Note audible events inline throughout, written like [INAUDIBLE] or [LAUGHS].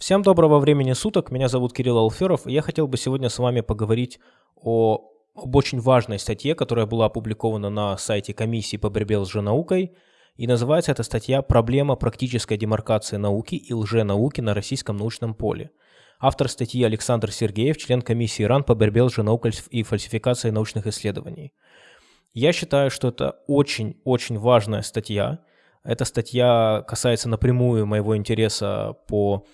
Всем доброго времени суток, меня зовут Кирилл Алферов, и я хотел бы сегодня с вами поговорить о, об очень важной статье, которая была опубликована на сайте комиссии по борьбе с лженаукой, и называется эта статья «Проблема практической демаркации науки и лженауки на российском научном поле». Автор статьи Александр Сергеев, член комиссии РАН по борьбе с лженаукой и фальсификацией научных исследований. Я считаю, что это очень-очень важная статья. Эта статья касается напрямую моего интереса по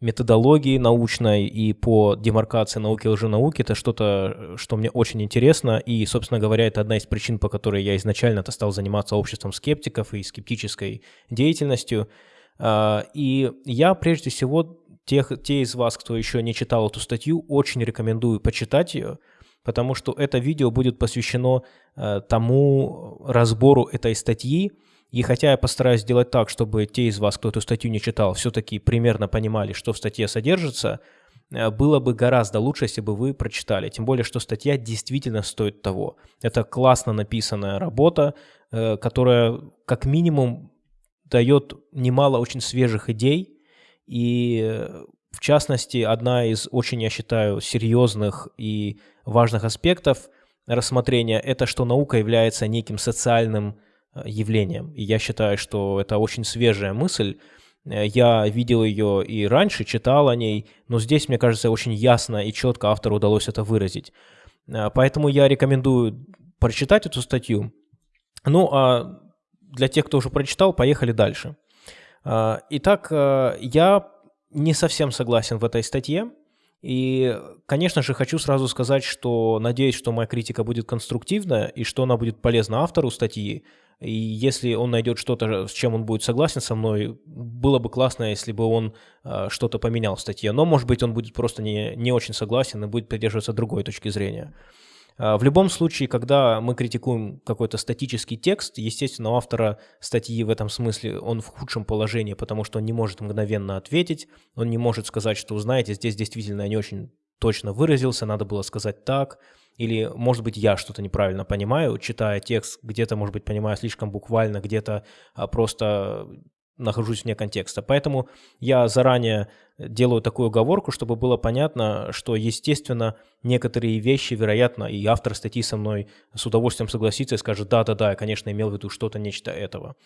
методологии научной и по демаркации науки и лженауки. Это что-то, что мне очень интересно. И, собственно говоря, это одна из причин, по которой я изначально-то стал заниматься обществом скептиков и скептической деятельностью. Э, и я прежде всего тех, те из вас, кто еще не читал эту статью, очень рекомендую почитать ее – потому что это видео будет посвящено э, тому разбору этой статьи. И хотя я постараюсь сделать так, чтобы те из вас, кто эту статью не читал, все-таки примерно понимали, что в статье содержится, э, было бы гораздо лучше, если бы вы прочитали. Тем более, что статья действительно стоит того. Это классно написанная работа, э, которая как минимум дает немало очень свежих идей. И э, в частности, одна из очень, я считаю, серьезных и важных аспектов рассмотрения – это что наука является неким социальным явлением. И я считаю, что это очень свежая мысль. Э, я видел ее и раньше, читал о ней, но здесь, мне кажется, очень ясно и четко автору удалось это выразить. Э, поэтому я рекомендую прочитать эту статью. Ну, а для тех, кто уже прочитал, поехали дальше. Итак, я не совсем согласен в этой статье. И, конечно же, хочу сразу сказать, что надеюсь, что моя критика будет конструктивна и что она будет полезна автору статьи. И если он найдет что-то, с чем он будет согласен со мной, было бы классно, если бы он э, что-то поменял в статье. Но, может быть, он будет просто не, не очень согласен и будет придерживаться другой точки зрения. А, в любом случае, когда мы критикуем какой-то статический текст, естественно, у автора статьи в этом смысле он в худшем положении, потому что он не может мгновенно ответить, он не может сказать, что, знаете, здесь действительно я не очень точно выразился, надо было сказать так, или, может быть, я что-то неправильно понимаю, читая текст, где-то, может быть, понимаю слишком буквально, где-то а, просто нахожусь вне контекста. Поэтому я заранее делаю такую оговорку, чтобы было понятно, что, естественно, некоторые вещи, вероятно, и автор статьи со мной с удовольствием согласится и скажет, да-да-да, я, конечно, имел в виду что-то, нечто этого.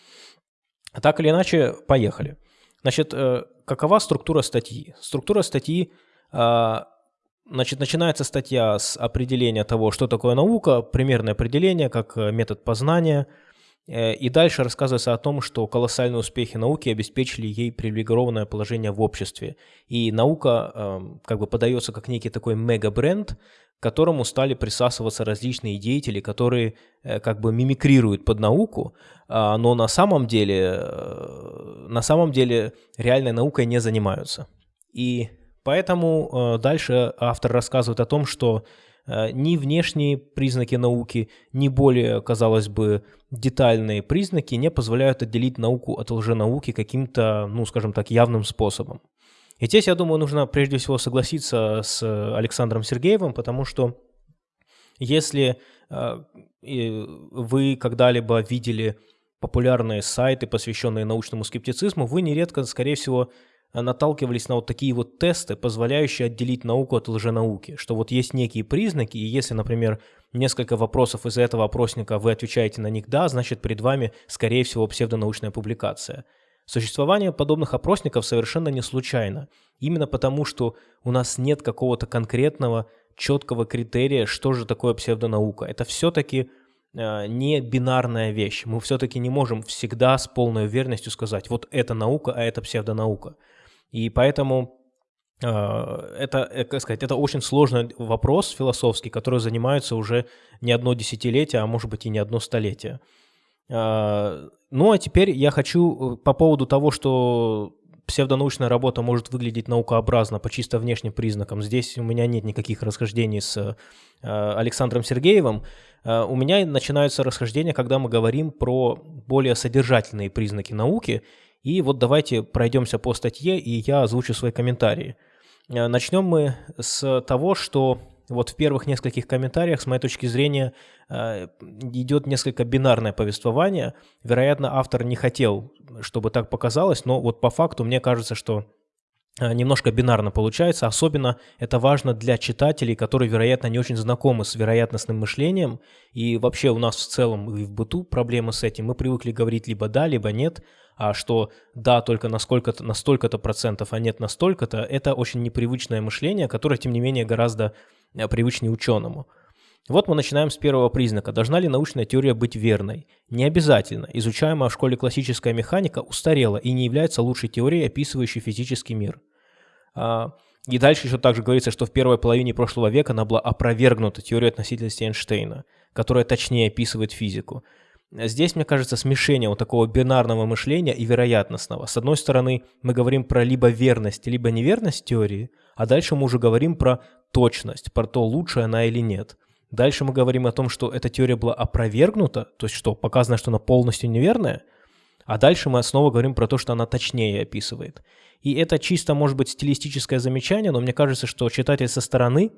Так или иначе, поехали. Значит, э, какова структура статьи? Структура статьи, а, значит, начинается статья с определения того, что такое наука, примерное определение, как э, метод познания – Э, и дальше рассказывается о том, что колоссальные успехи науки обеспечили ей привилегированное положение в обществе. И наука э, как бы подается как некий такой мега-бренд, к которому стали присасываться различные деятели, которые э, как бы мимикрируют под науку, э, но на самом деле, на самом деле реальной наукой не занимаются. И поэтому э, дальше автор рассказывает о том, что Э, ни внешние признаки науки, ни более, казалось бы, детальные признаки не позволяют отделить науку от лженауки каким-то, ну, скажем так, явным способом. И здесь, я думаю, нужно прежде всего согласиться с Александром Сергеевым, потому что если э, вы когда-либо видели популярные сайты, посвященные научному скептицизму, вы нередко, скорее всего, наталкивались на вот такие вот тесты, позволяющие отделить науку от лженауки, что вот есть некие признаки, и если, например, несколько вопросов из этого опросника вы отвечаете на них «да», значит перед вами, скорее всего, псевдонаучная публикация. Существование подобных опросников совершенно не случайно, именно потому что у нас нет какого-то конкретного, четкого критерия, что же такое псевдонаука. Это все-таки э, не бинарная вещь. Мы все-таки не можем всегда с полной уверенностью сказать, вот это наука, а это псевдонаука. И поэтому э, это, э, как сказать, это очень сложный вопрос философский, который занимается уже не одно десятилетие, а может быть и не одно столетие. Э, ну а теперь я хочу по поводу того, что псевдонаучная работа может выглядеть наукообразно по чисто внешним признакам. Здесь у меня нет никаких расхождений с Александром Сергеевым. У меня начинаются расхождения, когда мы говорим про более содержательные признаки науки. И вот давайте пройдемся по статье, и я озвучу свои комментарии. Э, начнем мы с того, что вот в первых нескольких комментариях, с моей точки зрения, э, идет несколько бинарное повествование. Вероятно, автор не хотел, чтобы так показалось, но вот по факту мне кажется, что Э, немножко бинарно получается. Особенно это важно для читателей, которые, вероятно, не очень знакомы с вероятностным мышлением. И вообще у нас в целом и в быту проблемы с этим. Мы привыкли говорить либо да, либо нет. А что да только на, сколько-то, на столько-то процентов, а нет на столько-то, это очень непривычное мышление, которое, тем не менее, гораздо э, привычнее ученому. Вот мы начинаем с первого признака. Должна ли научная теория быть верной? Не обязательно. Изучаемая в школе классическая механика устарела и не является лучшей теорией, описывающей физический мир. А, и дальше еще также говорится, что в первой половине прошлого века она была опровергнута теорией относительности Эйнштейна, которая точнее описывает физику. Здесь, мне кажется, смешение вот такого бинарного мышления и вероятностного. С одной стороны, мы говорим про либо верность, либо неверность теории, а дальше мы уже говорим про точность, про то, лучше она или нет. Дальше мы говорим о том, что эта теория была опровергнута, то есть что, показано, что она полностью неверная, а дальше мы снова говорим про то, что она точнее описывает. И это чисто, может быть, стилистическое замечание, но мне кажется, что читатель со стороны,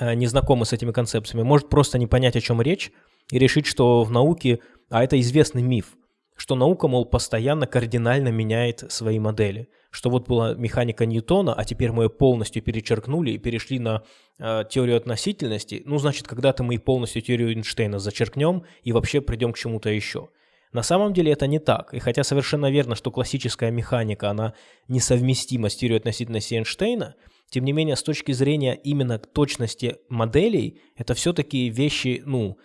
э, не знакомый с этими концепциями, может просто не понять, о чем речь, и решить, что в науке, а это известный миф, что наука, мол, постоянно кардинально меняет свои модели. Что вот была механика Ньютона, а теперь мы ее полностью перечеркнули и перешли на э, теорию относительности. Ну, значит, когда-то мы и полностью теорию Эйнштейна зачеркнем и вообще придем к чему-то еще. На самом деле это не так. И хотя совершенно верно, что классическая механика, она несовместима с теорией относительности Эйнштейна, тем не менее, с точки зрения именно точности моделей, это все-таки вещи, ну,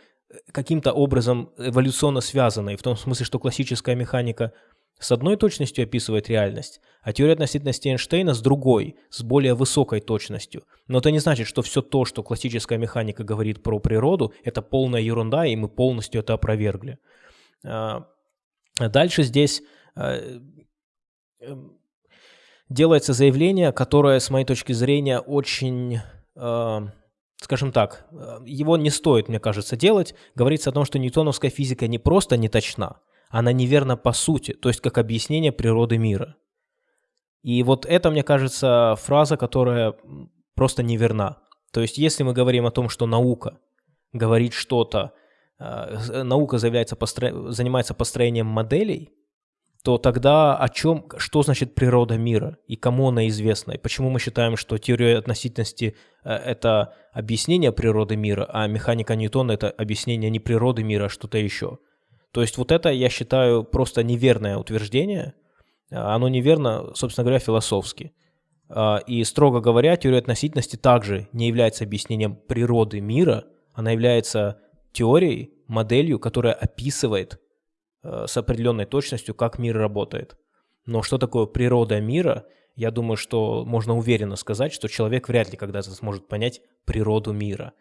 каким-то образом эволюционно связанные, в том смысле, что классическая механика с одной точностью описывает реальность, а теория относительности Эйнштейна с другой, с более высокой точностью. Но это не значит, что все то, что классическая механика говорит про природу, это полная ерунда, и мы полностью это опровергли. А, дальше здесь а, эм, делается заявление, которое, с моей точки зрения, очень, а, скажем так, его не стоит, мне кажется, делать. Говорится о том, что ньютоновская физика не просто не точна, она неверна по сути, то есть как объяснение природы мира. И вот это, мне кажется, фраза, которая просто неверна. То есть если мы говорим о том, что наука говорит что-то, Э, наука заявляется постро... занимается построением моделей, то тогда о чем, что значит природа мира и кому она известна? И почему мы считаем, что теория относительности э, – это объяснение природы мира, а механика Ньютона – это объяснение не природы мира, а что-то еще? То есть вот это, я считаю, просто неверное утверждение. Оно неверно, собственно говоря, философски. И, строго говоря, теория относительности также не является объяснением природы мира, она является теорией, моделью, которая описывает э, с определенной точностью, как мир работает. Но что такое природа мира, я думаю, что можно уверенно сказать, что человек вряд ли когда-то сможет понять природу мира.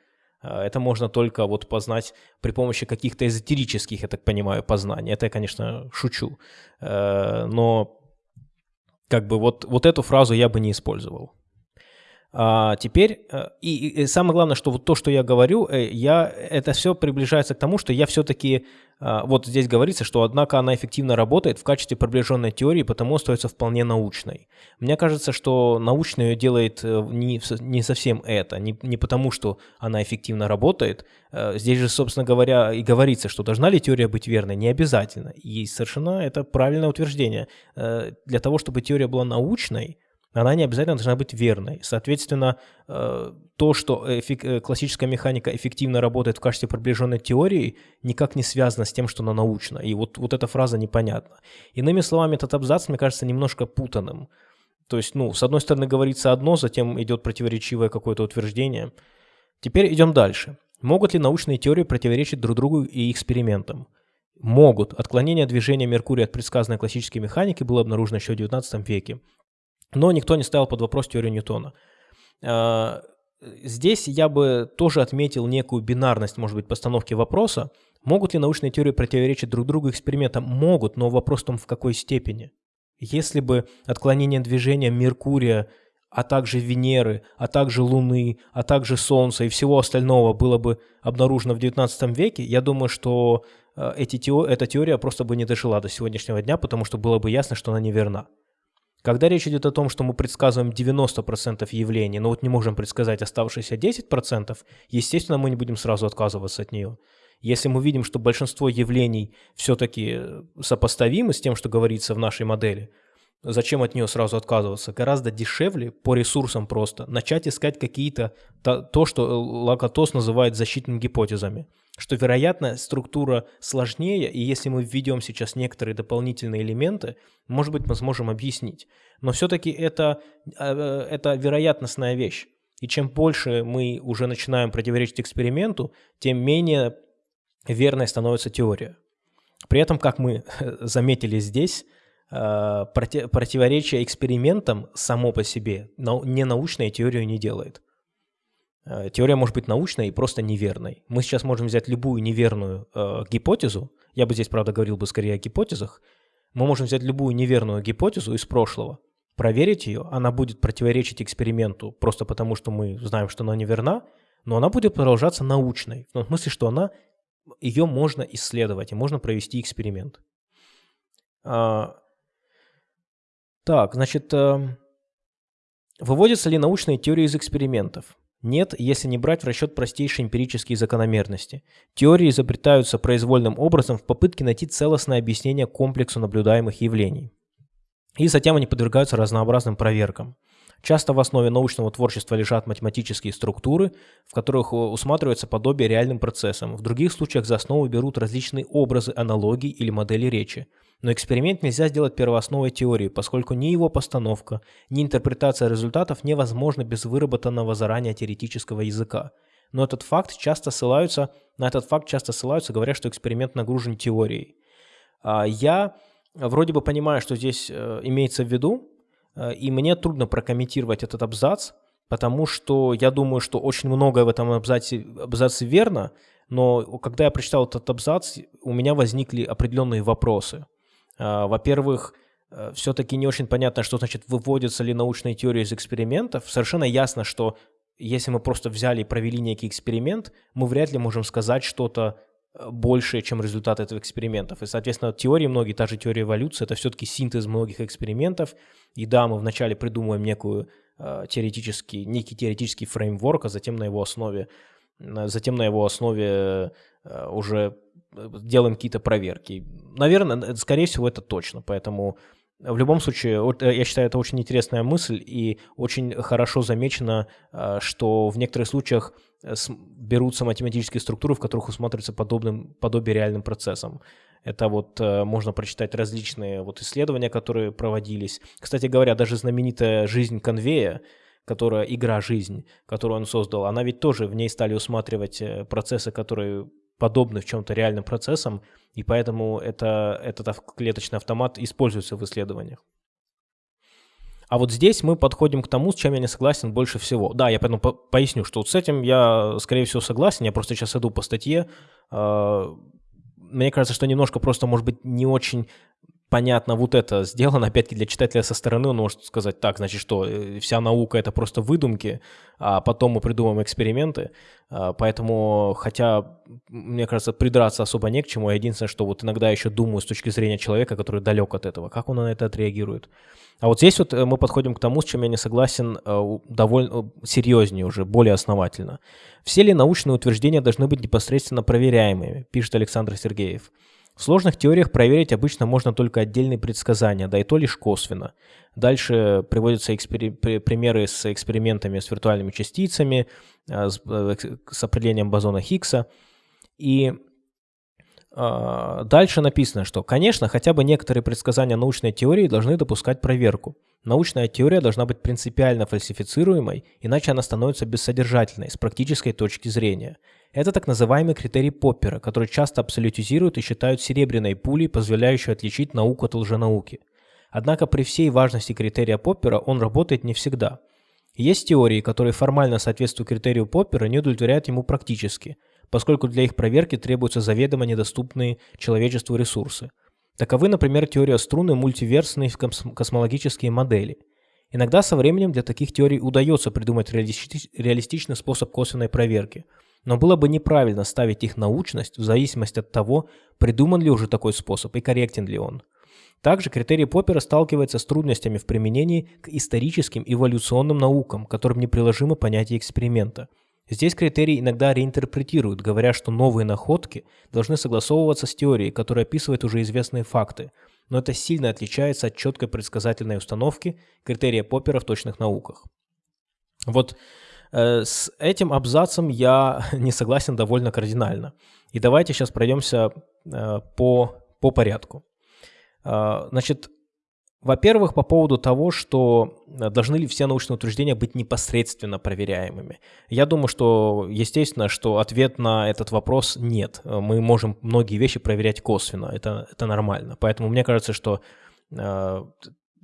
Э, это можно только вот познать при помощи каких-то эзотерических, я так понимаю, познаний. Это я, конечно, шучу. Э, но как бы вот, вот эту фразу я бы не использовал. А, теперь, э, и, и самое главное, что вот то, что я говорю, э, я, это все приближается к тому, что я все-таки, а, вот здесь говорится, что однако она эффективно работает в качестве приближенной теории, потому остается вполне научной. Мне кажется, что научная ее делает э, не, не совсем это, не, не потому, что она эффективно работает. Здесь же, собственно говоря, и говорится, что должна ли теория быть верной, не обязательно. И совершенно это правильное утверждение. Для того, чтобы теория была научной, она не обязательно должна быть верной. Соответственно, э, то, что э, классическая механика эффективно работает в качестве приближенной теории, никак не связано с тем, что она научна. И вот, вот эта фраза непонятна. Иными словами, этот абзац, мне кажется, немножко путанным. То есть, ну, с одной стороны говорится одно, затем идет противоречивое какое-то утверждение. Теперь идем дальше. Могут ли научные теории противоречить друг другу и экспериментам? Могут. Отклонение движения Меркурия от предсказанной классической механики было обнаружено еще в XIX веке. Но никто не ставил под вопрос теорию Ньютона. А, здесь я бы тоже отметил некую бинарность, может быть, постановки вопроса. Могут ли научные теории противоречить друг другу экспериментам? Могут, но вопрос в том, в какой степени. Если бы отклонение движения Меркурия, а также Венеры, а также Луны, а также Солнца и всего остального было бы обнаружено в XIX веке, я думаю, что э, эти теор... эта теория просто бы не дожила до сегодняшнего дня, потому что было бы ясно, что она неверна. Когда речь идет о том, что мы предсказываем 90% явлений, но вот не можем предсказать оставшиеся 10%, естественно, мы не будем сразу отказываться от нее. Если мы видим, что большинство явлений все-таки сопоставимы с тем, что говорится в нашей модели, зачем от нее сразу отказываться? Гораздо дешевле по ресурсам просто начать искать какие-то, то, то что Лакатос называет защитными гипотезами. Что, вероятно, структура сложнее, и если мы введем сейчас некоторые дополнительные элементы, может быть, мы сможем объяснить. Но все-таки это, э, это вероятностная вещь. И чем больше мы уже начинаем противоречить эксперименту, тем менее верной становится теория. При этом, как мы заметили здесь, э, противоречие экспериментам само по себе не научная теорию не делает. Э, теория может быть научной и просто неверной. Мы сейчас можем взять любую неверную э, гипотезу, я бы здесь, правда, говорил бы скорее о гипотезах, мы можем взять любую неверную гипотезу из прошлого, проверить ее, она будет противоречить эксперименту просто потому, что мы знаем, что она неверна, но она будет продолжаться научной, в том смысле, что она, ее можно исследовать и можно провести эксперимент. А, так, значит, э, выводятся ли научные теории из экспериментов? Нет, если не брать в расчет простейшие эмпирические закономерности. Теории изобретаются произвольным образом в попытке найти целостное объяснение комплексу наблюдаемых явлений. И затем они подвергаются разнообразным проверкам. Часто в основе научного творчества лежат математические структуры, в которых усматривается подобие реальным процессам. В других случаях за основу берут различные образы, аналогии или модели речи – но эксперимент нельзя сделать первоосновой теории, поскольку ни его постановка, ни интерпретация результатов невозможны без выработанного заранее теоретического языка. Но этот факт часто ссылаются, на этот факт часто ссылаются, говоря, что эксперимент нагружен теорией. А, я вроде бы понимаю, что здесь э, имеется в виду, э, и мне трудно прокомментировать этот абзац, потому что я думаю, что очень многое в этом абзаце, абзаце верно, но когда я прочитал этот абзац, у меня возникли определенные вопросы. А, во-первых, э, все-таки не очень понятно, что значит выводятся ли научные теории из экспериментов. Совершенно ясно, что если мы просто взяли и провели некий эксперимент, мы вряд ли можем сказать что-то э, большее, чем результат этого экспериментов. И, соответственно, теории многие, та же теория эволюции, это все-таки синтез многих экспериментов. И да, мы вначале придумываем некую э, теоретический, некий теоретический фреймворк, а затем на его основе, затем на его основе э, уже делаем какие-то проверки. Наверное, скорее всего, это точно. Поэтому в любом случае, э, я считаю, это очень интересная мысль и очень хорошо замечено, э, что в некоторых случаях э, берутся математические структуры, в которых усматривается подобным, подобие реальным процессам. Это вот можно прочитать различные вот исследования, которые проводились. Кстати говоря, даже знаменитая «Жизнь Конвея», которая игра «Жизнь», которую он создал, она ведь тоже в ней стали усматривать процессы, которые подобны в чем-то реальным процессам, и поэтому это, этот клеточный автомат используется в исследованиях. А вот здесь мы подходим к тому, с чем я не согласен больше всего. Да, я поэтому по поясню, что вот с этим я, скорее всего, согласен. Я просто сейчас иду по статье. А, мне кажется, что немножко просто, может быть, не очень понятно вот это сделано, опять-таки для читателя со стороны он может сказать, так, значит что, э, вся наука это просто выдумки, а потом мы придумаем эксперименты, а, поэтому, хотя, мне кажется, придраться особо не к чему, единственное, что вот иногда еще думаю с точки зрения человека, который далек от этого, как он на это отреагирует. А вот здесь вот э, мы подходим к тому, с чем я не согласен э, довольно серьезнее уже, более основательно. Все ли научные утверждения должны быть непосредственно проверяемыми, пишет Александр Сергеев. В сложных теориях проверить обычно можно только отдельные предсказания, да и то лишь косвенно. Дальше приводятся экспери- примеры с экспериментами с виртуальными частицами, э, с, э, с определением бозона Хиггса. И дальше написано, что, конечно, хотя бы некоторые предсказания научной теории должны допускать проверку. Научная теория должна быть принципиально фальсифицируемой, иначе она становится бессодержательной с практической точки зрения – это так называемый критерий Поппера, который часто абсолютизируют и считают серебряной пулей, позволяющей отличить науку от лженауки. Однако при всей важности критерия Поппера он работает не всегда. Есть теории, которые формально соответствуют критерию Поппера, не удовлетворяют ему практически, поскольку для их проверки требуются заведомо недоступные человечеству ресурсы. Таковы, например, теория струны мультиверсные космологические модели. Иногда со временем для таких теорий удается придумать реалистичный способ косвенной проверки – но было бы неправильно ставить их научность в зависимости от того, придуман ли уже такой способ и корректен ли он. Также критерий Поппера сталкивается с трудностями в применении к историческим эволюционным наукам, которым неприложимо понятие эксперимента. Здесь критерии иногда реинтерпретируют, говоря, что новые находки должны согласовываться с теорией, которая описывает уже известные факты. но это сильно отличается от четкой предсказательной установки критерия Поппера в точных науках. Вот э, с этим абзацем я [LAUGHS] не согласен довольно кардинально. И давайте сейчас пройдемся э, по, по порядку. Э, значит, во-первых, по поводу того, что э, должны ли все научные утверждения быть непосредственно проверяемыми. Я думаю, что, естественно, что ответ на этот вопрос нет. Мы можем многие вещи проверять косвенно, это, это нормально. Поэтому мне кажется, что э,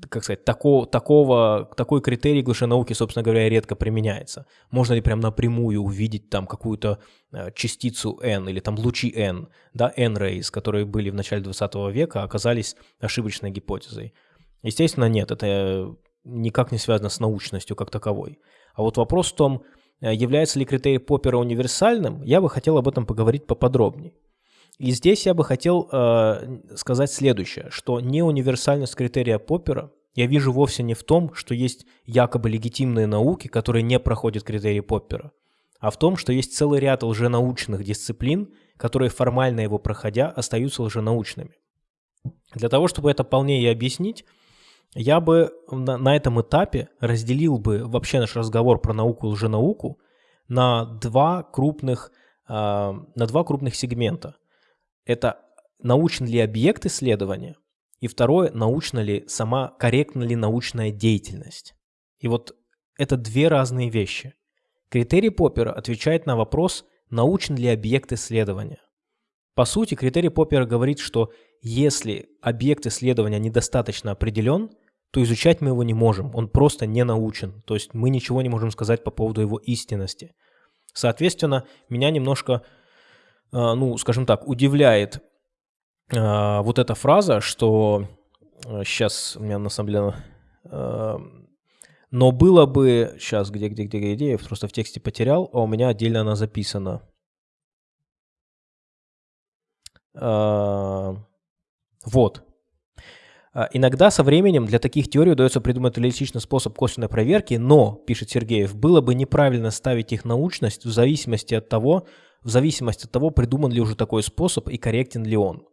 как сказать, такого, такого, такой критерий в науки, собственно говоря, редко применяется. Можно ли прям напрямую увидеть там какую-то э, частицу n или там лучи n, да, n-rays, которые были в начале 20 века, оказались ошибочной гипотезой. Естественно, нет, это никак не связано с научностью как таковой. А вот вопрос в том, э, является ли критерий Поппера универсальным, я бы хотел об этом поговорить поподробнее. И здесь я бы хотел э, сказать следующее, что неуниверсальность критерия Поппера я вижу вовсе не в том, что есть якобы легитимные науки, которые не проходят критерии Поппера, а в том, что есть целый ряд лженаучных дисциплин, которые формально его проходя остаются лженаучными. Для того, чтобы это полнее объяснить, я бы на, этом этапе разделил бы вообще наш разговор про науку и лженауку на два крупных, э, на два крупных сегмента. Это научен ли объект исследования, и второе, научна ли сама, корректна ли научная деятельность. И вот это две разные вещи. Критерий Поппера отвечает на вопрос, научен ли объект исследования. По сути, критерий Поппера говорит, что если объект исследования недостаточно определен, то изучать мы его не можем, он просто не научен, то есть мы ничего не можем сказать по поводу его истинности. Соответственно, меня немножко, а, ну, скажем так, удивляет а, вот эта фраза, что сейчас а, у меня на самом деле... Но было бы... Сейчас, где, где, где, где, я просто в тексте потерял, а у меня отдельно она записана. Вот. А, иногда со временем для таких теорий удается придумать реалистичный способ косвенной проверки, но, пишет Сергеев, было бы неправильно ставить их научность в зависимости от того, в зависимости от того, придуман ли уже такой способ и корректен ли он.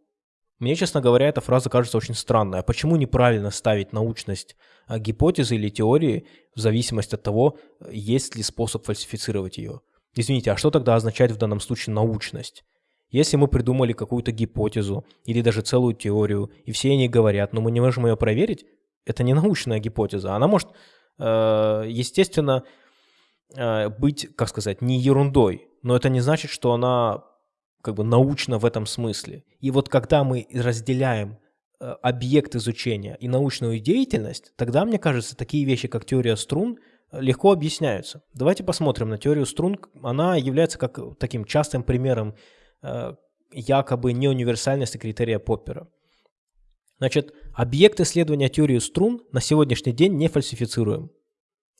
Мне, честно говоря, эта фраза кажется очень странной. А почему неправильно ставить научность а, гипотезы или теории в зависимости от того, есть ли способ фальсифицировать ее? Извините, а что тогда означает в данном случае научность? Если мы придумали какую-то гипотезу или даже целую теорию, и все они говорят, но мы не можем ее проверить, это не научная гипотеза. Она может, э, естественно, э, быть, как сказать, не ерундой, но это не значит, что она как бы научна в этом смысле. И вот когда мы разделяем э, объект изучения и научную деятельность, тогда, мне кажется, такие вещи, как теория струн, легко объясняются. Давайте посмотрим на теорию струн. Она является как таким частым примером якобы неуниверсальности критерия Поппера. Значит, объект исследования теории струн на сегодняшний день не фальсифицируем.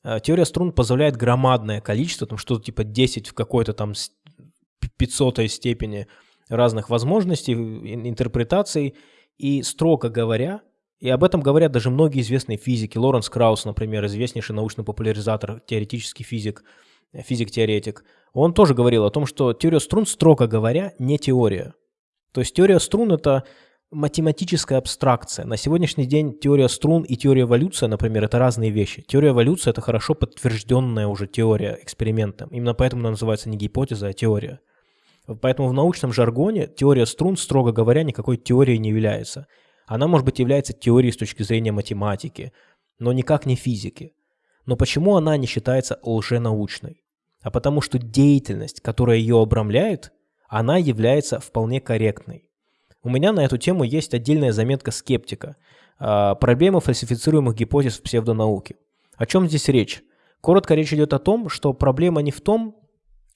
Э, теория струн позволяет громадное количество, там что-то типа 10 в какой-то там 500 степени разных возможностей, интерпретаций. И строго говоря, и об этом говорят даже многие известные физики. Лоренс Краус, например, известнейший научный популяризатор, теоретический физик, физик-теоретик, он тоже говорил о том, что теория струн, строго говоря, не теория. То есть теория струн – это математическая абстракция. На сегодняшний день теория струн и теория эволюции, например, это разные вещи. Теория эволюции – это хорошо подтвержденная уже теория экспериментом. Именно поэтому она называется не гипотеза, а теория. Поэтому в научном жаргоне теория струн, строго говоря, никакой теорией не является. Она, может быть, является теорией с точки зрения математики, но никак не физики. Но почему она не считается лженаучной? А потому что деятельность, которая ее обрамляет, она является вполне корректной. У меня на эту тему есть отдельная заметка скептика. Э, проблема фальсифицируемых гипотез в псевдонауке. О чем здесь речь? Коротко речь идет о том, что проблема не в том,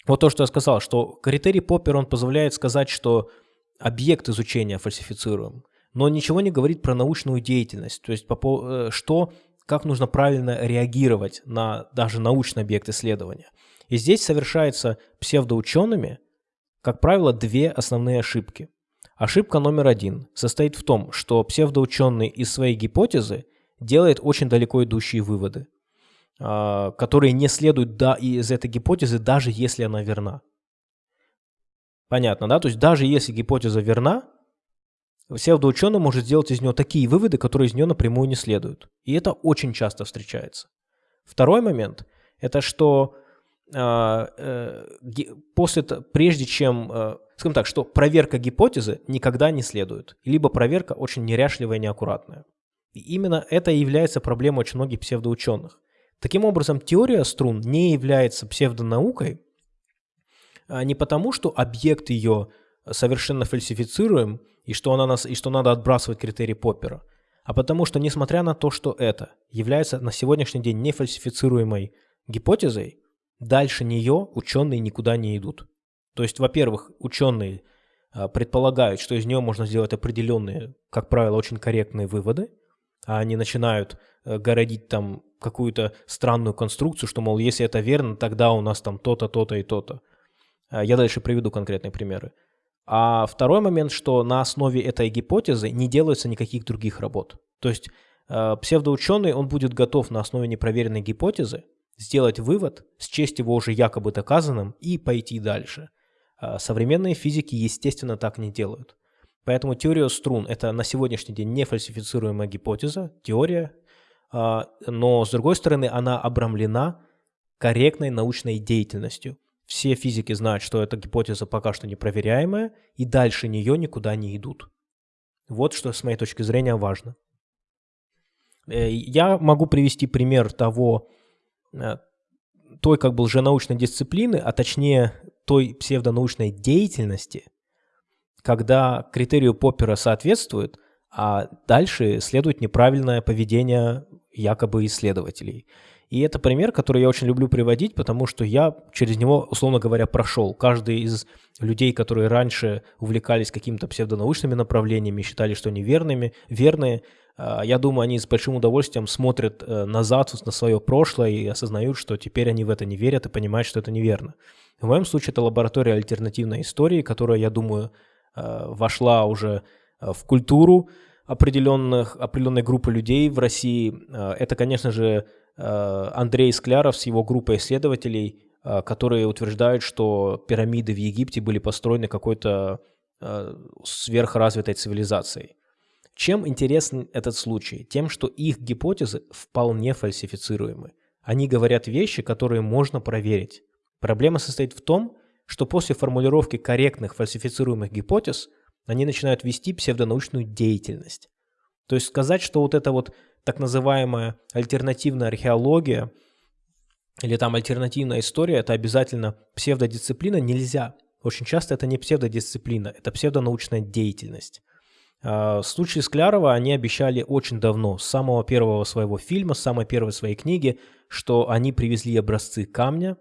вот то, что я сказал, что критерий Поппер, он позволяет сказать, что объект изучения фальсифицируем, но ничего не говорит про научную деятельность, то есть по, что, как нужно правильно реагировать на даже научный объект исследования. И здесь совершается псевдоучеными, как правило, две основные ошибки. Ошибка номер один состоит в том, что псевдоученый из своей гипотезы делает очень далеко идущие выводы, а, которые не следуют да, из этой гипотезы, даже если она верна. Понятно, да? То есть даже если гипотеза верна, псевдоученый может сделать из него такие выводы, которые из него напрямую не следуют. И это очень часто встречается. Второй момент – это что после, прежде чем, э, скажем так, что проверка гипотезы никогда не следует, либо проверка очень неряшливая и неаккуратная. И именно это и является проблемой очень многих псевдоученых. Таким образом, теория струн не является псевдонаукой а не потому, что объект ее совершенно фальсифицируем и что, она нас, и что надо отбрасывать критерий Поппера, а потому что, несмотря на то, что это является на сегодняшний день нефальсифицируемой гипотезой, дальше нее ученые никуда не идут. То есть, во-первых, ученые а, предполагают, что из нее можно сделать определенные, как правило, очень корректные выводы, а они начинают э, городить там какую-то странную конструкцию, что, мол, если это верно, тогда у нас там то-то, то-то и то-то. А, я дальше приведу конкретные примеры. А второй момент, что на основе этой гипотезы не делается никаких других работ. То есть э, псевдоученый, он будет готов на основе непроверенной гипотезы сделать вывод, счесть его уже якобы доказанным и пойти дальше. Э, современные физики, естественно, так не делают. Поэтому теория струн – это на сегодняшний день не фальсифицируемая гипотеза, теория, э, но, с другой стороны, она обрамлена корректной научной деятельностью – все физики знают, что эта гипотеза пока что непроверяемая, и дальше нее никуда не идут. Вот что с моей точки зрения важно. Э, я могу привести пример того, той как бы лженаучной дисциплины, а точнее той псевдонаучной деятельности, когда критерию Поппера соответствует, а дальше следует неправильное поведение якобы исследователей. И это пример, который я очень люблю приводить, потому что я через него, условно говоря, прошел. Каждый из людей, которые раньше увлекались какими-то псевдонаучными направлениями, считали, что они верными, верные, я думаю, они с большим удовольствием смотрят э, назад на свое прошлое и осознают, что теперь они в это не верят и понимают, что это неверно. В моем случае это лаборатория альтернативной истории, которая, я думаю, э, вошла уже э, в культуру определенных, определенной группы людей в России. Это, конечно же, Э, Андрей Скляров с его группой исследователей, э, которые утверждают, что пирамиды в Египте были построены какой-то э, сверхразвитой цивилизацией. Чем интересен этот случай? Тем, что их гипотезы вполне фальсифицируемы. Они говорят вещи, которые можно проверить. Проблема состоит в том, что после формулировки корректных фальсифицируемых гипотез они начинают вести псевдонаучную деятельность. То есть сказать, что вот это вот так называемая альтернативная археология или там альтернативная история, это обязательно псевдодисциплина, нельзя. Очень часто это не псевдодисциплина, это псевдонаучная деятельность. А, в случае Склярова они обещали очень давно, с самого первого своего фильма, с самой первой своей книги, что они привезли образцы камня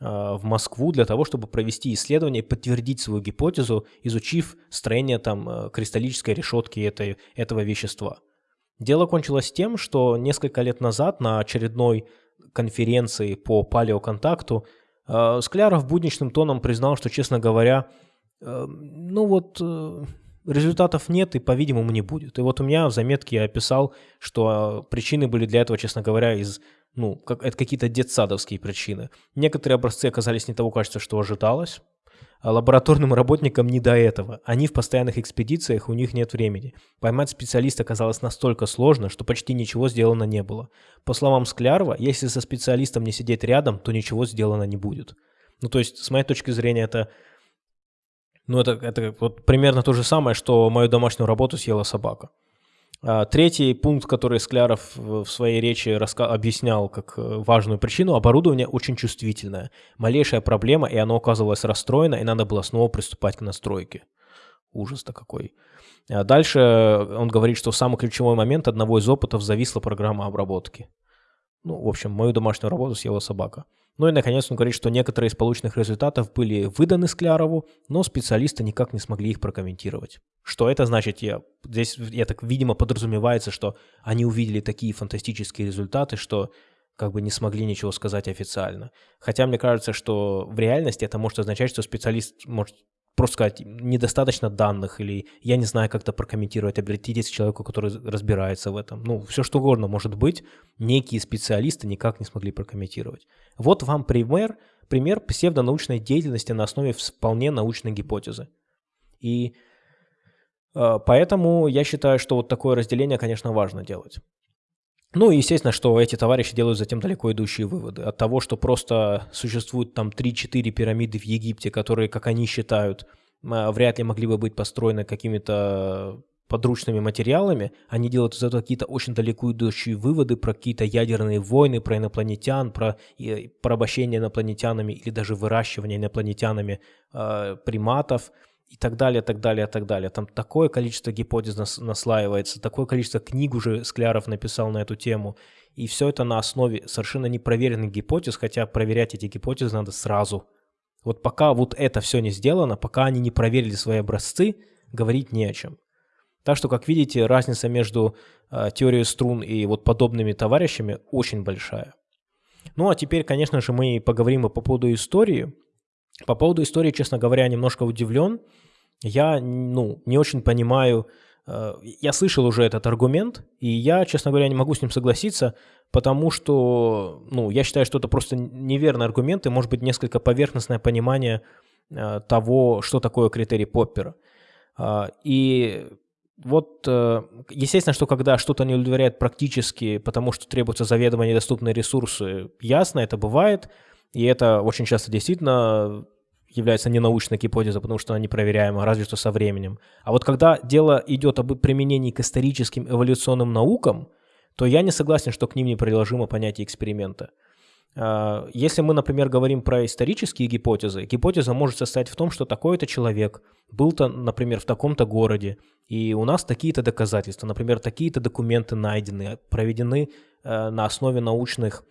а, в Москву для того, чтобы провести исследование подтвердить свою гипотезу, изучив строение там э, кристаллической решетки этой, этого вещества. Дело кончилось тем, что несколько лет назад на очередной конференции по палеоконтакту э, Скляров будничным тоном признал, что, честно говоря, э, ну вот результатов нет и, по-видимому, не будет. И вот у меня в заметке я описал, что причины были для этого, честно говоря, из ну, как, это какие-то детсадовские причины. Некоторые образцы оказались не того качества, что ожидалось. А лабораторным работникам не до этого. Они в постоянных экспедициях, у них нет времени. Поймать специалиста оказалось настолько сложно, что почти ничего сделано не было. По словам Склярова, если со специалистом не сидеть рядом, то ничего сделано не будет. Ну, то есть, с моей точки зрения, это ну, это, это вот примерно то же самое, что мою домашнюю работу съела собака. А, третий пункт, который Скляров в своей речи объяснял как э, важную причину, оборудование очень чувствительное. Малейшая проблема, и оно оказывалось расстроено, и надо было снова приступать к настройке. Ужас-то какой. А дальше он говорит, что в самый ключевой момент одного из опытов зависла программа обработки. Ну, в общем, мою домашнюю работу съела собака. Ну и, наконец, он говорит, что некоторые из полученных результатов были выданы Склярову, но специалисты никак не смогли их прокомментировать. Что это значит? Я, здесь, я так, видимо, подразумевается, что они увидели такие фантастические результаты, что как бы не смогли ничего сказать официально. Хотя мне кажется, что в реальности это может означать, что специалист может просто сказать, недостаточно данных, или я не знаю, как-то прокомментировать, обратитесь к человеку, который разбирается в этом. Ну, все что угодно может быть, некие специалисты никак не смогли прокомментировать. Вот вам пример, пример псевдонаучной деятельности на основе вполне научной гипотезы. И Э, поэтому я считаю, что вот такое разделение, конечно, важно делать. Ну и естественно, что эти товарищи делают затем далеко идущие выводы. От того, что просто существуют там 3-4 пирамиды в Египте, которые, как они считают, вряд ли могли бы быть построены какими-то подручными материалами, они делают из этого какие-то очень далеко идущие выводы про какие-то ядерные войны, про инопланетян, про порабощение инопланетянами или даже выращивание инопланетянами э, приматов – и так далее, так далее, так далее. Там такое количество гипотез нас, наслаивается, такое количество книг уже Скляров написал на эту тему. И все это на основе совершенно непроверенных гипотез, хотя проверять эти гипотезы надо сразу. Вот пока вот это все не сделано, пока они не проверили свои образцы, говорить не о чем. Так что, как видите, разница между э, теорией струн и вот подобными товарищами очень большая. Ну а теперь, конечно же, мы поговорим и по поводу истории. По поводу истории, честно говоря, немножко удивлен. Я, ну, не очень понимаю, э, я слышал уже этот аргумент, и я, честно говоря, не могу с ним согласиться, потому что, ну, я считаю, что это просто неверный аргумент и, может быть, несколько поверхностное понимание э, того, что такое критерий Поппера. А, и вот, э, естественно, что когда что-то не удовлетворяет практически, потому что требуются заведомо недоступные ресурсы, ясно, это бывает – и это очень часто действительно является ненаучной гипотезой, потому что она непроверяема, разве что со временем. А вот когда дело идет об применении к историческим эволюционным наукам, то я не согласен, что к ним неприложимо понятие эксперимента. А, если мы, например, говорим про исторические гипотезы, гипотеза может состоять в том, что такой-то человек был-то, например, в таком-то городе, и у нас такие-то доказательства, например, такие-то документы найдены, проведены э, на основе научных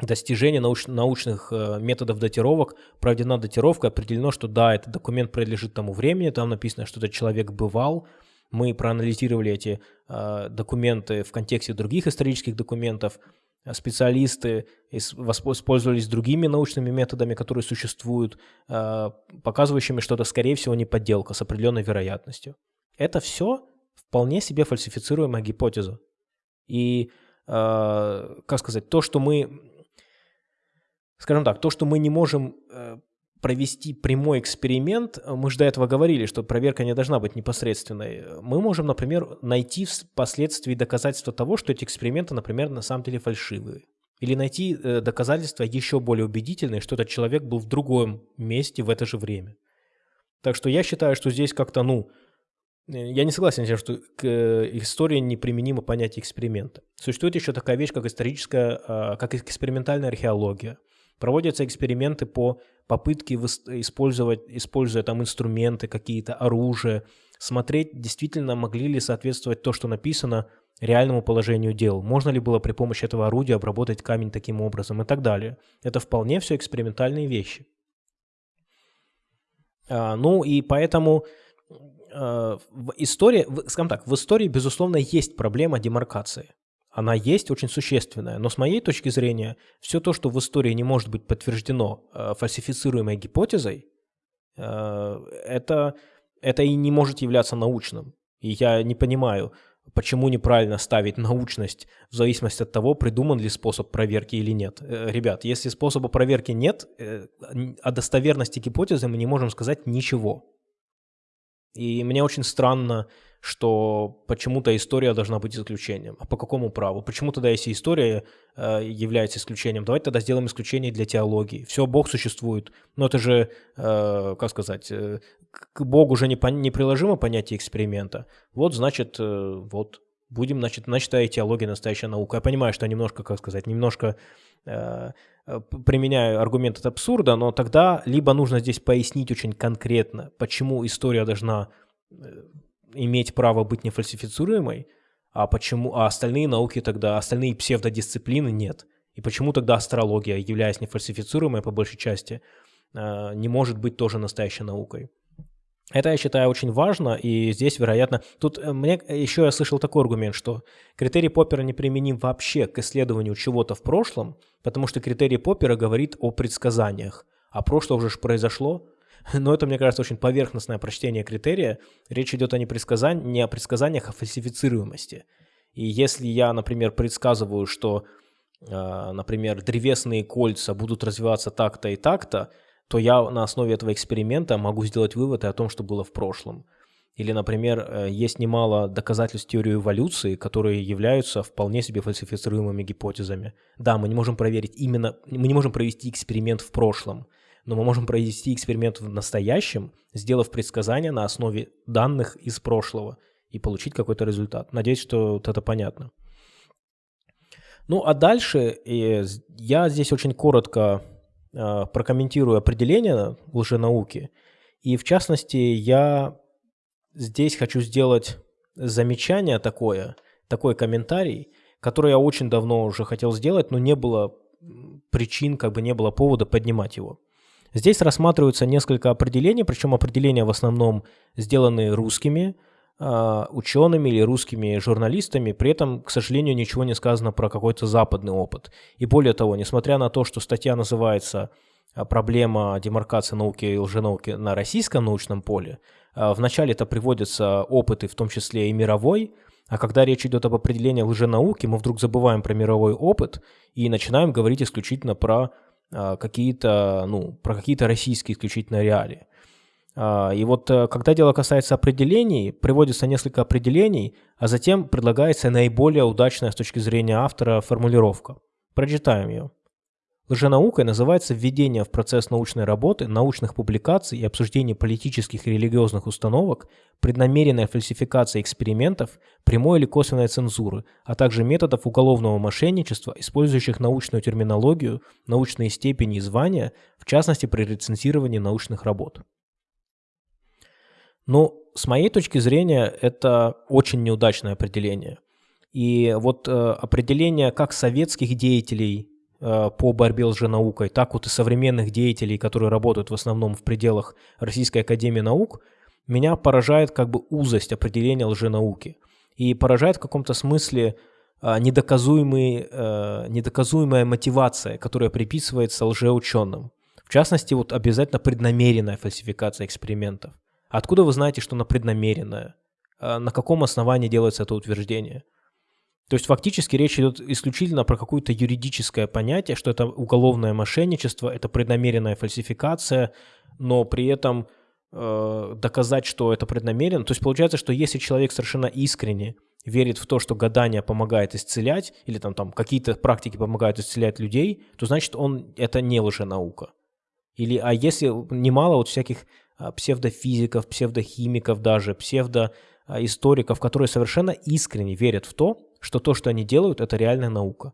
достижения науч, научных э, методов датировок, проведена датировка, определено, что да, этот документ принадлежит тому времени, там написано, что этот человек бывал, мы проанализировали эти э, документы в контексте других исторических документов, специалисты воспользовались другими научными методами, которые существуют, э, показывающими, что это, скорее всего, не подделка с определенной вероятностью. Это все вполне себе фальсифицируемая гипотеза. И, э, как сказать, то, что мы скажем так, то, что мы не можем э, провести прямой эксперимент, э, мы же до этого говорили, что проверка не должна быть непосредственной. Мы можем, например, найти впоследствии доказательства того, что эти эксперименты, например, на самом деле фальшивые. Или найти э, доказательства еще более убедительные, что этот человек был в другом месте в это же время. Так что я считаю, что здесь как-то, ну, я не согласен с тем, что к истории неприменимо понятие эксперимента. Существует еще такая вещь, как историческая, а, как экспериментальная археология. Проводятся эксперименты по попытке использовать, используя там инструменты, какие-то оружие, смотреть, действительно могли ли соответствовать то, что написано, реальному положению дел. Можно ли было при помощи этого орудия обработать камень таким образом и так далее. Это вполне все экспериментальные вещи. А, ну и поэтому а, в истории, скажем так, в истории, безусловно, есть проблема демаркации она есть очень существенная. Но с моей точки зрения, все то, что в истории не может быть подтверждено э, фальсифицируемой гипотезой, э, это, это и не может являться научным. И я не понимаю, почему неправильно ставить научность в зависимости от того, придуман ли способ проверки или нет. Э, ребят, если способа проверки нет, э, о достоверности гипотезы мы не можем сказать ничего. И мне очень странно, что почему-то история должна быть исключением. А по какому праву? Почему тогда, если история э, является исключением, давайте тогда сделаем исключение для теологии. Все, Бог существует. Но это же, э, как сказать, э, к Богу уже не неприложимо понятие эксперимента. Вот, значит, э, вот, будем, значит, значит, теология настоящая наука. Я понимаю, что немножко, как сказать, немножко э, э, применяю аргумент от абсурда, но тогда либо нужно здесь пояснить очень конкретно, почему история должна э, иметь право быть нефальсифицируемой, а почему, а остальные науки тогда, остальные псевдодисциплины нет. И почему тогда астрология, являясь нефальсифицируемой по большей части, э, не может быть тоже настоящей наукой? Это, я считаю, очень важно, и здесь, вероятно, тут э, мне еще я слышал такой аргумент, что критерий Поппера не применим вообще к исследованию чего-то в прошлом, потому что критерий Поппера говорит о предсказаниях, а прошлое уже произошло, [LAUGHS] но это, мне кажется, очень поверхностное прочтение критерия. Речь идет о не, предсказан... не о предсказаниях, а фальсифицируемости. И если я, например, предсказываю, что, э, например, древесные кольца будут развиваться так-то и так-то, то я на основе этого эксперимента могу сделать выводы о том, что было в прошлом. Или, например, э, есть немало доказательств теории эволюции, которые являются вполне себе фальсифицируемыми гипотезами. Да, мы не можем проверить именно, мы не можем провести эксперимент в прошлом, но мы можем провести эксперимент в настоящем, сделав предсказания на основе данных из прошлого и получить какой-то результат. Надеюсь, что вот это понятно. Ну, а дальше я здесь очень коротко э, прокомментирую определение лженауки. И в частности, я здесь хочу сделать замечание такое, такой комментарий, который я очень давно уже хотел сделать, но не было причин, как бы не было повода поднимать его. Здесь рассматриваются несколько определений, причем определения в основном сделаны русскими э, учеными или русскими журналистами, при этом, к сожалению, ничего не сказано про какой-то западный опыт. И более того, несмотря на то, что статья называется а, «Проблема демаркации науки и лженауки на российском научном поле», а, вначале это приводятся опыты, в том числе и мировой, а когда речь идет об определении лженауки, мы вдруг забываем про мировой опыт и начинаем говорить исключительно про а, какие-то, ну, про какие-то российские исключительно реалии. А, и вот э, когда дело касается определений, приводится несколько определений, а затем предлагается наиболее удачная с точки зрения автора формулировка. Прочитаем ее. Лженаукой называется введение в процесс научной работы, научных публикаций и обсуждение политических и религиозных установок, преднамеренная фальсификация экспериментов, прямой или косвенной цензуры, а также методов уголовного мошенничества, использующих научную терминологию, научные степени и звания, в частности при рецензировании научных работ. Ну, с моей точки зрения, это очень неудачное определение. И вот э, определение как советских деятелей по борьбе с лженаукой, так вот и современных деятелей, которые работают в основном в пределах Российской Академии Наук, меня поражает как бы узость определения лженауки. И поражает в каком-то смысле э, недоказуемый, э, недоказуемая мотивация, которая приписывается лжеученым. В частности, вот обязательно преднамеренная фальсификация экспериментов. Откуда вы знаете, что она преднамеренная? На каком основании делается это утверждение? То есть фактически речь идет исключительно про какое-то юридическое понятие, что это уголовное мошенничество, это преднамеренная фальсификация, но при этом э, доказать, что это преднамеренно. То есть получается, что если человек совершенно искренне верит в то, что гадание помогает исцелять, или там, там какие-то практики помогают исцелять людей, то значит он это не лженаука. Или, а если немало вот всяких а, псевдофизиков, псевдохимиков даже, псевдоисториков, которые совершенно искренне верят в то, что то, что они делают, это реальная наука.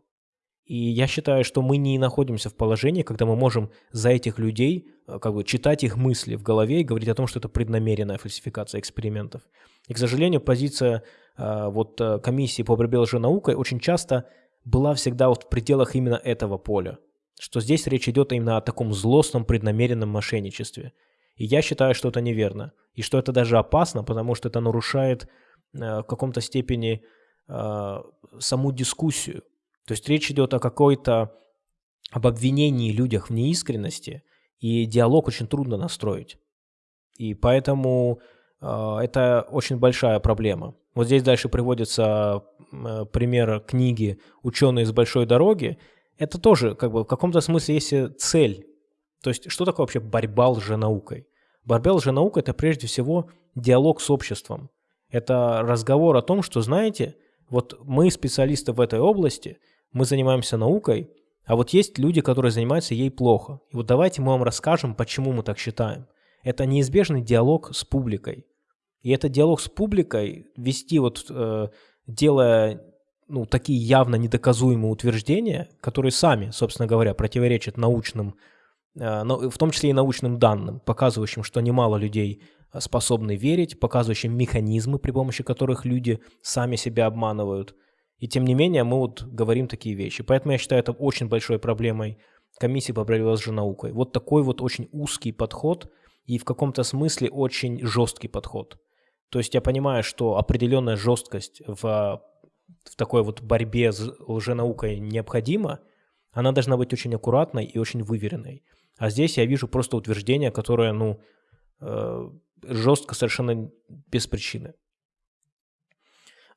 И я считаю, что мы не находимся в положении, когда мы можем за этих людей э, как бы читать их мысли в голове и говорить о том, что это преднамеренная фальсификация экспериментов. И, к сожалению, позиция э, вот э, комиссии по борьбе с очень часто была всегда вот в пределах именно этого поля. Что здесь речь идет именно о таком злостном преднамеренном мошенничестве. И я считаю, что это неверно. И что это даже опасно, потому что это нарушает в каком-то степени э, саму дискуссию. То есть речь идет о какой-то об обвинении людях в неискренности, и диалог очень трудно настроить. И поэтому э, это очень большая проблема. Вот здесь дальше приводится э, пример книги «Ученые с большой дороги». Это тоже как бы в каком-то смысле есть цель. То есть что такое вообще борьба лженаукой? Борьба лженаукой – это прежде всего диалог с обществом. Это разговор о том, что, знаете, вот мы специалисты в этой области, мы занимаемся наукой, а вот есть люди, которые занимаются ей плохо. И вот давайте мы вам расскажем, почему мы так считаем. Это неизбежный диалог с публикой. И этот диалог с публикой вести вот, э, делая ну, такие явно недоказуемые утверждения, которые сами, собственно говоря, противоречат научным, в том числе и научным данным, показывающим, что немало людей способны верить, показывающим механизмы, при помощи которых люди сами себя обманывают. И тем не менее мы вот говорим такие вещи. Поэтому я считаю это очень большой проблемой комиссии по борьбе с наукой. Вот такой вот очень узкий подход и в каком-то смысле очень жесткий подход. То есть я понимаю, что определенная жесткость в, в такой вот борьбе с лженаукой необходима, она должна быть очень аккуратной и очень выверенной. А здесь я вижу просто утверждение, которое, ну, э, жестко совершенно без причины.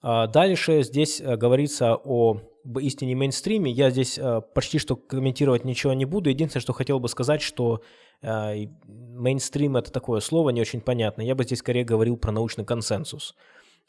А, дальше здесь э, говорится о истине мейнстриме. Я здесь э, почти что комментировать ничего не буду. Единственное, что хотел бы сказать, что Мейнстрим — это такое слово не очень понятно. Я бы здесь скорее говорил про научный консенсус.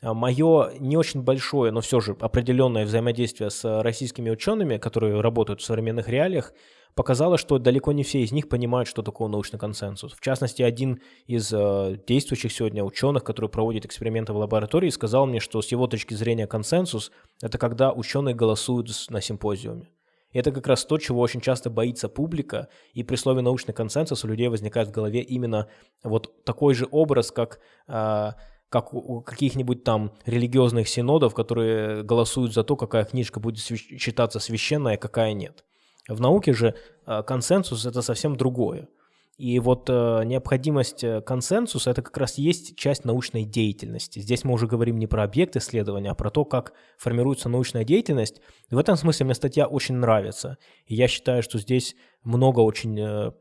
Мое не очень большое, но все же определенное взаимодействие с российскими учеными, которые работают в современных реалиях, показало, что далеко не все из них понимают, что такое научный консенсус. В частности, один из э, действующих сегодня ученых, который проводит эксперименты в лаборатории, сказал мне, что с его точки зрения консенсус – это когда ученые голосуют на симпозиуме. И это как раз то, чего очень часто боится публика, и при слове «научный консенсус» у людей возникает в голове именно вот такой же образ, как, э, как у каких-нибудь там религиозных синодов, которые голосуют за то, какая книжка будет считаться священной, а какая нет. В науке же э, консенсус – это совсем другое. И вот э, необходимость э, консенсуса – это как раз есть часть научной деятельности. Здесь мы уже говорим не про объект исследования, а про то, как формируется научная деятельность. И в этом смысле мне статья очень нравится. И я считаю, что здесь много очень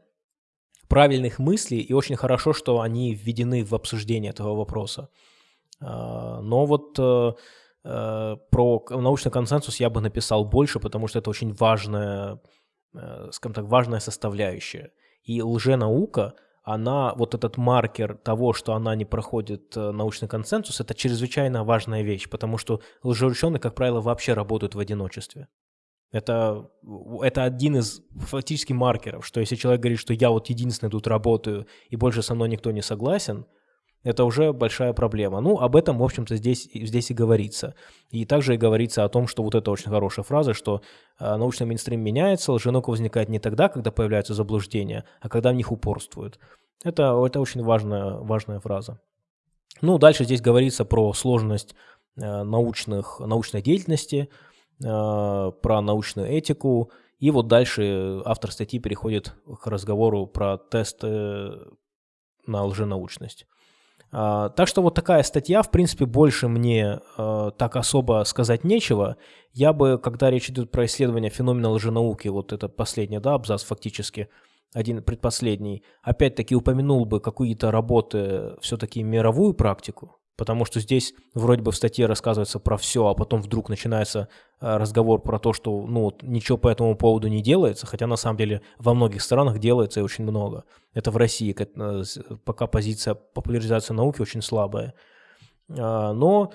правильных мыслей, и очень хорошо, что они введены в обсуждение этого вопроса. Но вот про научный консенсус я бы написал больше, потому что это очень важная, скажем так, важная составляющая – и лженаука, она, вот этот маркер того, что она не проходит э, научный консенсус, это чрезвычайно важная вещь, потому что лжеученые, как правило, вообще работают в одиночестве. Это, это один из фактически маркеров, что если человек говорит, что я вот единственный тут работаю и больше со мной никто не согласен – это уже большая проблема. Ну, об этом, в общем-то, здесь, здесь и говорится. И также и говорится о том, что вот это очень хорошая фраза, что э, научный мейнстрим меняется, лженаука возникает не тогда, когда появляются заблуждения, а когда в них упорствуют. Это, это очень важная, важная фраза. Ну, дальше здесь говорится про сложность э, научных, научной деятельности, э, про научную этику. И вот дальше автор статьи переходит к разговору про тесты на лженаучность. А, так что вот такая статья, в принципе, больше мне э, так особо сказать нечего. Я бы, когда речь идет про исследование феномена лженауки, вот это последний, да, абзац фактически, один предпоследний, опять-таки упомянул бы какие-то работы, все-таки мировую практику, Потому что здесь вроде бы в статье рассказывается про все, а потом вдруг начинается э, разговор про то, что ну, ничего по этому поводу не делается, хотя на самом деле во многих странах делается и очень много. Это в России, э, пока позиция популяризации науки очень слабая. А, но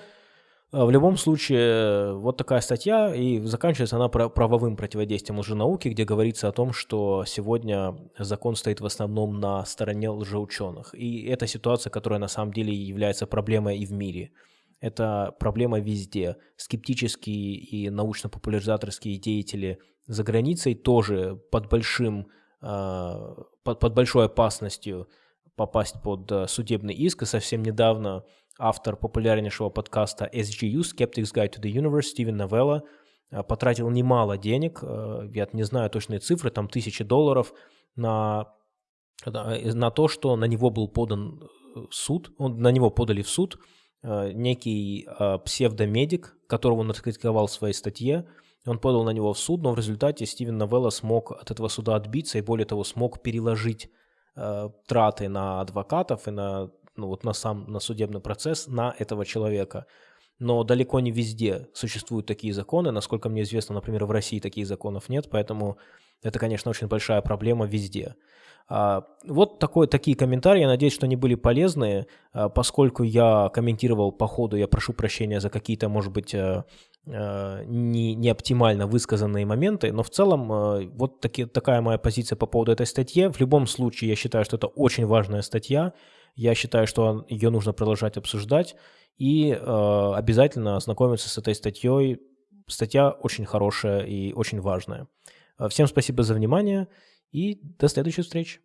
в любом случае, вот такая статья, и заканчивается она правовым противодействием лженауки, где говорится о том, что сегодня закон стоит в основном на стороне лжеученых. И это ситуация, которая на самом деле является проблемой и в мире. Это проблема везде. Скептические и научно-популяризаторские деятели за границей тоже под большим, а, под, под большой опасностью попасть под э, судебный иск. И совсем недавно автор популярнейшего подкаста SGU, Skeptics Guide to the Universe, Стивен Новелла, э, потратил немало денег, э, я не знаю точные цифры, там тысячи долларов, на, на то, что на него был подан суд, он, на него подали в суд некий псевдомедик, которого он раскритиковал в своей статье, он подал на него в суд, но в результате Стивен Новелла смог от этого суда отбиться и, более того, смог переложить э, траты на адвокатов и на, ну, вот на сам на судебный процесс на этого человека. Но далеко не везде существуют такие законы. Насколько мне известно, например, в России таких законов нет, поэтому это, конечно, очень большая проблема везде. А, вот такой, такие комментарии, я надеюсь, что они были полезные, а, поскольку я комментировал по ходу, я прошу прощения за какие-то, может быть, э, э, не, не оптимально высказанные моменты, но в целом э, вот таки, такая моя позиция по поводу этой статьи. В любом случае, я считаю, что это очень важная статья, я считаю, что ее нужно продолжать обсуждать и обязательно ознакомиться с этой статьей. Статья очень хорошая и очень важная. Всем спасибо за внимание. И до следующей встречи.